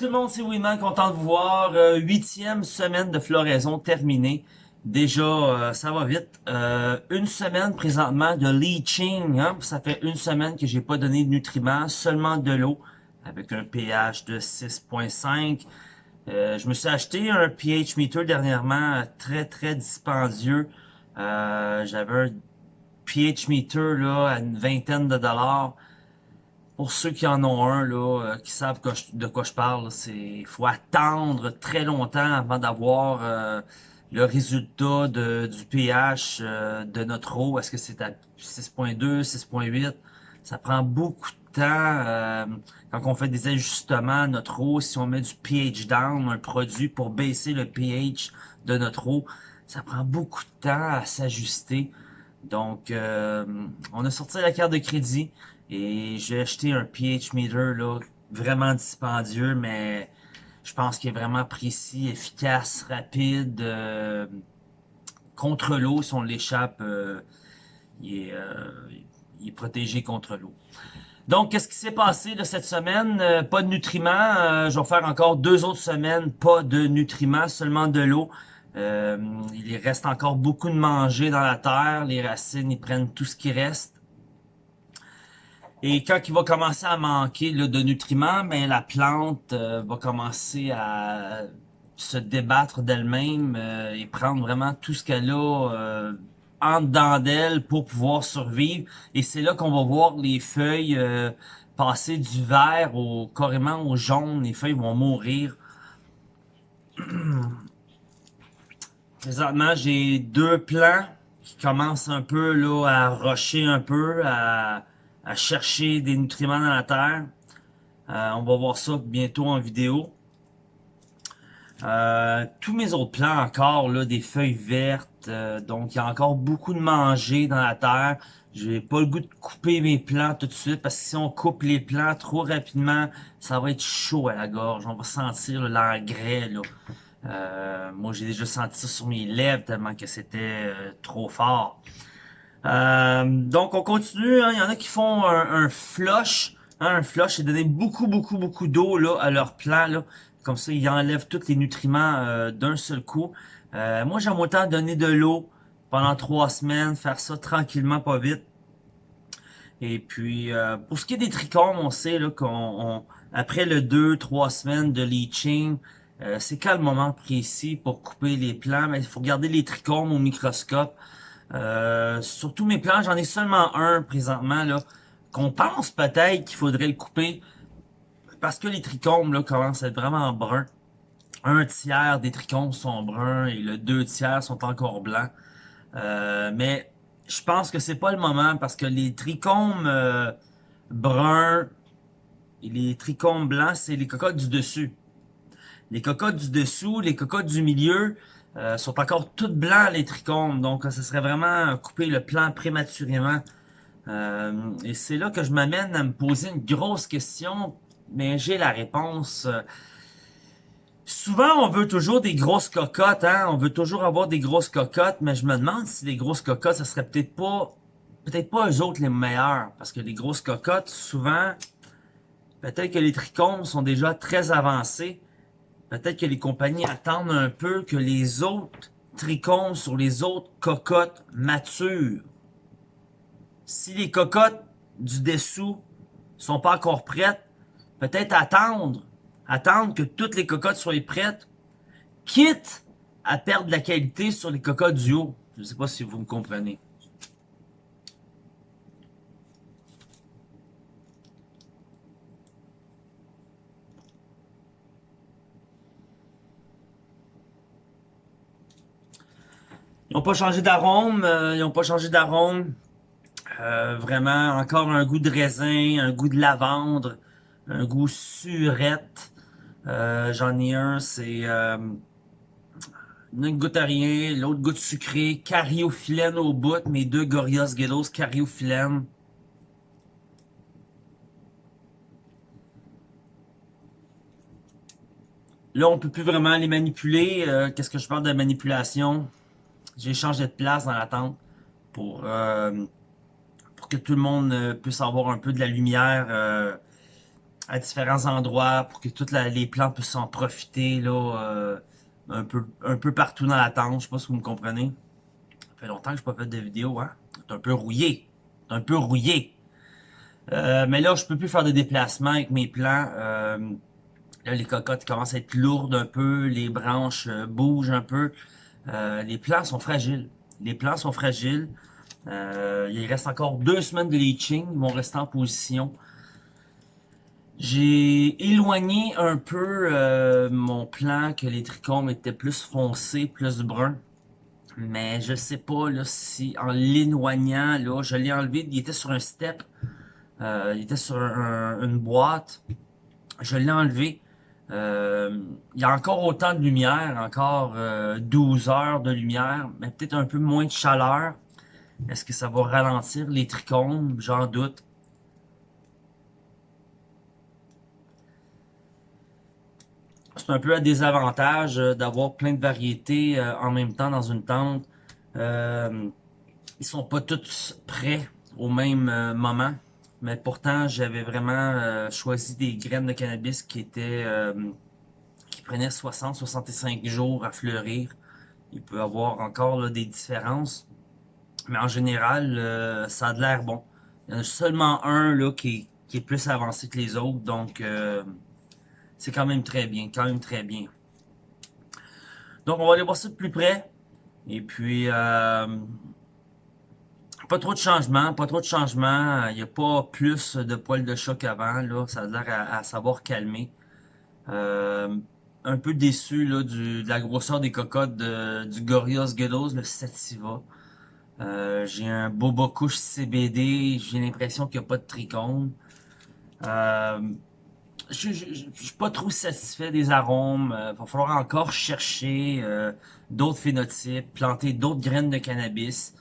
tout le monde, c'est Winman, content de vous voir. Euh, huitième semaine de floraison terminée. Déjà, euh, ça va vite. Euh, une semaine présentement de leaching. Hein? Ça fait une semaine que j'ai pas donné de nutriments, seulement de l'eau, avec un pH de 6.5. je me suis acheté un pH meter dernièrement, très très dispendieux. J'avais un pH meter là à une vingtaine de dollars pour ceux qui en ont un, là, euh, qui savent de quoi je parle, c'est faut attendre très longtemps avant d'avoir euh, le résultat de, du pH euh, de notre eau. Est-ce que c'est à 6.2, 6.8? Ça prend beaucoup de temps quand on fait des ajustements à notre eau. Si on met du pH down, un produit pour baisser le pH de notre eau, ça prend beaucoup de temps à s'ajuster. Donc, on a sorti la carte de crédit. Et j'ai acheté un pH meter là, vraiment dispendieux, mais je pense qu'il est vraiment précis, efficace, rapide. Euh, contre l'eau, si on l'échappe, euh, il, euh, il, est protégé contre l'eau. Donc, qu'est-ce qui s'est passé de cette semaine? pas de nutriments. je vais faire encore deux autres semaines, pas de nutriments, seulement de l'eau. il reste encore beaucoup de manger dans la terre. Les racines, ils prennent tout ce qui reste. Et quand il va commencer à manquer de nutriments, ben la plante euh, va commencer à se débattre d'elle-même euh, et prendre vraiment tout ce qu'elle a euh, en dedans d'elle pour pouvoir survivre. Et c'est là qu'on va voir les feuilles passer du vert au carrément au jaune. Les feuilles vont mourir. Présentement, j'ai deux plants qui commencent un peu là à rocher un peu, à à chercher des nutriments dans la terre. Euh, on va voir ça bientôt en vidéo. Euh, tous mes autres plants encore, là, des feuilles vertes. Euh, donc, il y a encore beaucoup de manger dans la terre. Je n'ai pas le goût de couper mes plants tout de suite parce que si on coupe les plants trop rapidement, ça va être chaud à la gorge. On va sentir l'engrais. Euh, moi, j'ai déjà senti ça sur mes lèvres tellement que c'était trop fort. Euh, donc, on continue. Hein. Il y en a qui font un, flush. Hein, un flush, c'est donner beaucoup, beaucoup, beaucoup d'eau là à leur plant. Là. Comme ça, ils enlèvent tous les nutriments euh, d'un seul coup. Euh, moi, j'aime autant donner de l'eau pendant trois semaines, faire ça tranquillement, pas vite. Et puis, pour ce qui est des trichomes, on sait qu'on après le deux, trois semaines de leaching, c'est quel moment précis pour couper les plants. Mais il faut garder les trichomes au microscope. Euh, sur tous mes plans, j'en ai seulement un présentement, là, qu'on pense peut-être qu'il faudrait le couper, parce que les trichomes, là, commencent à être vraiment bruns. Un tiers des trichomes sont bruns et le deux tiers sont encore blancs. Euh, mais je pense que c'est pas le moment parce que les trichomes euh, bruns et les trichomes blancs, c'est les cocottes du dessus. Les cocottes du dessous, les cocottes du milieu, euh, sont encore toutes blancs les trichomes, donc ce serait vraiment couper le plan prématurément. Euh, et c'est là que je m'amène à me poser une grosse question, mais j'ai la réponse. Souvent, on veut toujours des grosses cocottes, hein? on veut toujours avoir des grosses cocottes, mais je me demande si les grosses cocottes, ce serait peut-être pas peut-être pas eux autres les meilleurs, parce que les grosses cocottes, souvent, peut-être que les trichomes sont déjà très avancés, Peut-être que les compagnies attendent un peu que les autres trichomes sur les autres cocottes maturent. Si les cocottes du dessous sont pas encore prêtes, peut-être attendre, attendre que toutes les cocottes soient prêtes, quitte à perdre la qualité sur les cocottes du haut. Je ne sais pas si vous me comprenez. Ils n'ont pas changé d'arôme, euh, ils n'ont pas changé d'arôme. Euh, vraiment, encore un goût de raisin, un goût de lavande, un goût surette. Euh, J'en ai un, c'est une goûte à rien, l'autre goûte sucré, cariophyllène au bout, mes deux Gorios Gelos cariophyllène. Là, on peut plus vraiment les manipuler. Qu'est-ce que je parle de manipulation? J'ai changé de place dans la tente pour, euh, pour que tout le monde euh, puisse avoir un peu de la lumière euh, à différents endroits pour que toutes les plantes puissent en profiter là, un, peu, un peu partout dans la tente. Je sais pas si vous me comprenez. Ça fait longtemps que je n'ai pas fait de vidéo. Hein? C'est un peu rouillé. C'est un peu rouillé. Mais là, je peux plus faire de déplacements avec mes plants. Là, les cocottes commencent à être lourdes un peu. Les branches bougent un peu. Les plants sont fragiles. Les plants sont fragiles. il reste encore deux semaines de leaching. Ils vont rester en position. J'ai éloigné un peu euh, mon plan que les trichomes étaient plus foncés, plus bruns. Mais je sais pas si en l'éloignant, je l'ai enlevé. Il était sur un step. Euh, il était sur une boîte. Je l'ai enlevé. Euh, il y a encore autant de lumière, encore 12 heures de lumière, mais peut-être un peu moins de chaleur. Est-ce que ça va ralentir les trichomes? J'en doute. c'est un peu un désavantage euh, d'avoir plein de variétés euh, en même temps dans une tente. Euh, ils sont pas tous prêts au même euh, moment. Mais pourtant, j'avais vraiment choisi des graines de cannabis qui étaient qui prenaient 60-65 jours à fleurir. Il peut y avoir encore des différences. Mais en général, ça a de l'air bon. Il y en a seulement un là, qui, qui est plus avancé que les autres. Donc c'est quand même très bien, quand même très bien. Donc, on va aller voir ça de plus près. Et puis, euh, pas trop de changements, pas trop de changements. Il n'y a pas plus de poils de chat qu'avant. Là, ça a l'air à, savoir calmer. Euh, un peu déçu là, du, de la grosseur des cocottes du Gorillaz Ghettos, le Sativa. Euh, j'ai un Boba Couche CBD. J'ai l'impression qu'il n'y a pas de trichome. Euh, je, je, suis pas trop satisfait des arômes. Il euh, va falloir encore chercher euh, d'autres phénotypes, planter d'autres graines de cannabis.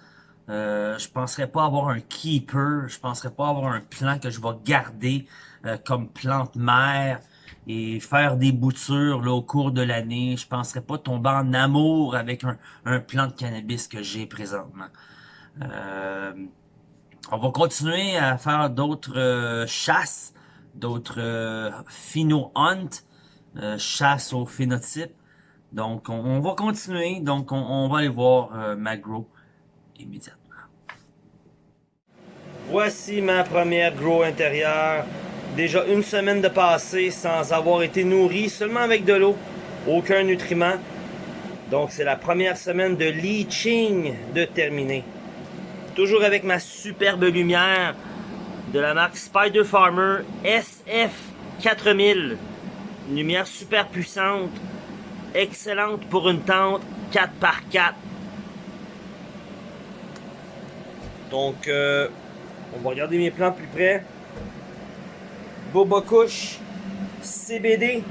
Euh, je penserais pas avoir un keeper, je penserais pas avoir un plant que je vais garder euh, comme plante mère et faire des boutures là, au cours de l'année. Je penserais pas tomber en amour avec un, un plant de cannabis que j'ai présentement. on va continuer à faire d'autres chasses d'autres euh, Hunt, euh, chasse au phénotype. Donc, on, va continuer. Donc, on, va aller voir euh, Magro immédiatement. Voici ma première grow intérieure. Déjà une semaine de passé sans avoir été nourri, seulement avec de l'eau. Aucun nutriment. Donc, c'est la première semaine de leaching de terminer. Toujours avec ma superbe lumière de la marque Spider Farmer SF4000. Une lumière super puissante, excellente pour une tente 4x4. Donc, euh, on va regarder mes plants plus près. Boba Couche, CBD,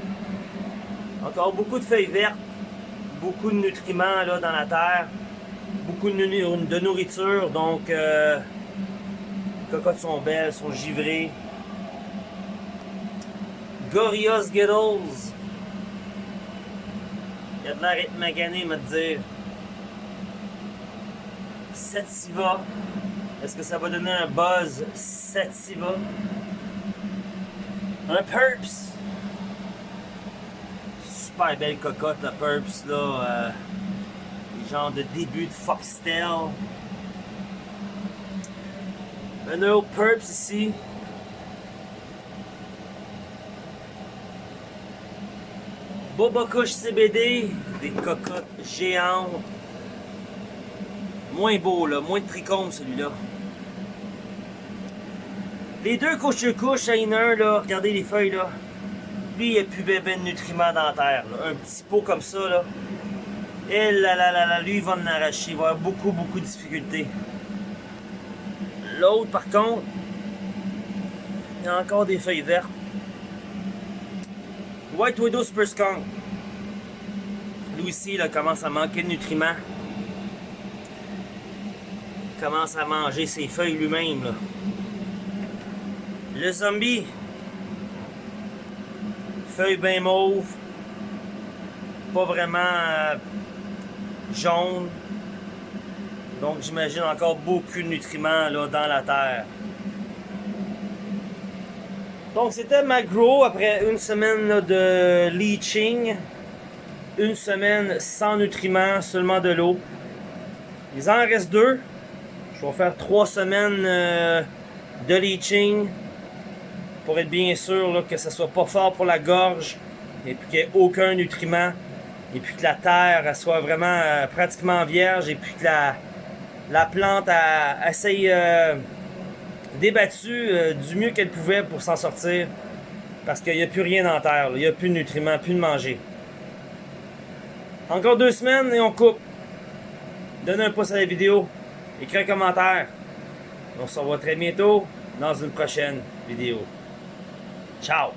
encore beaucoup de feuilles vertes, beaucoup de nutriments là, dans la terre, beaucoup de, nourriture, donc euh, les cocottes sont belles, sont givrées. Gorillaz Skittles. Il y a de l'air d'être magané, me dire. Sativa. Est-ce que ça va donner un buzz Sativa? Un Purps. Super belle cocotte, la Purps, là. Euh, genre de début de Foxtail. Un autre Purps ici. Boba Couche CBD, des cocottes géantes. Moins beau là, moins de trichomes celui-là. Les deux couches à une heure là, regardez les feuilles là. Lui, il a plus bébé de nutriments dans la terre. Un petit pot comme ça là. Et là là là là, lui il va en arracher. Il va avoir beaucoup beaucoup de difficultés. L'autre, par contre, il y a encore des feuilles vertes. White Widow Super Skunk. Lui aussi, il commence à manquer de nutriments. Commence à manger ses feuilles lui-même. Le zombie. Feuilles bien mauves. Pas vraiment euh, jaune. Donc j'imagine encore beaucoup de nutriments là, dans la terre. Donc c'était ma grow après une semaine de leaching. Une semaine sans nutriments, seulement de l'eau. Il en reste deux. Je vais faire trois semaines euh, de leaching pour être bien sûr là, que ça soit pas fort pour la gorge et puis qu'il n'y ait aucun nutriment et puis que la terre soit vraiment euh, pratiquement vierge et puis que la, la plante essaye euh, débattue euh, du mieux qu'elle pouvait pour s'en sortir parce qu'il n'y a plus rien dans terre, il n'y a plus de nutriments, plus de manger. Encore deux semaines et on coupe. Donne un pouce à la vidéo, écris un commentaire. On se revoit très bientôt dans une prochaine vidéo. Ciao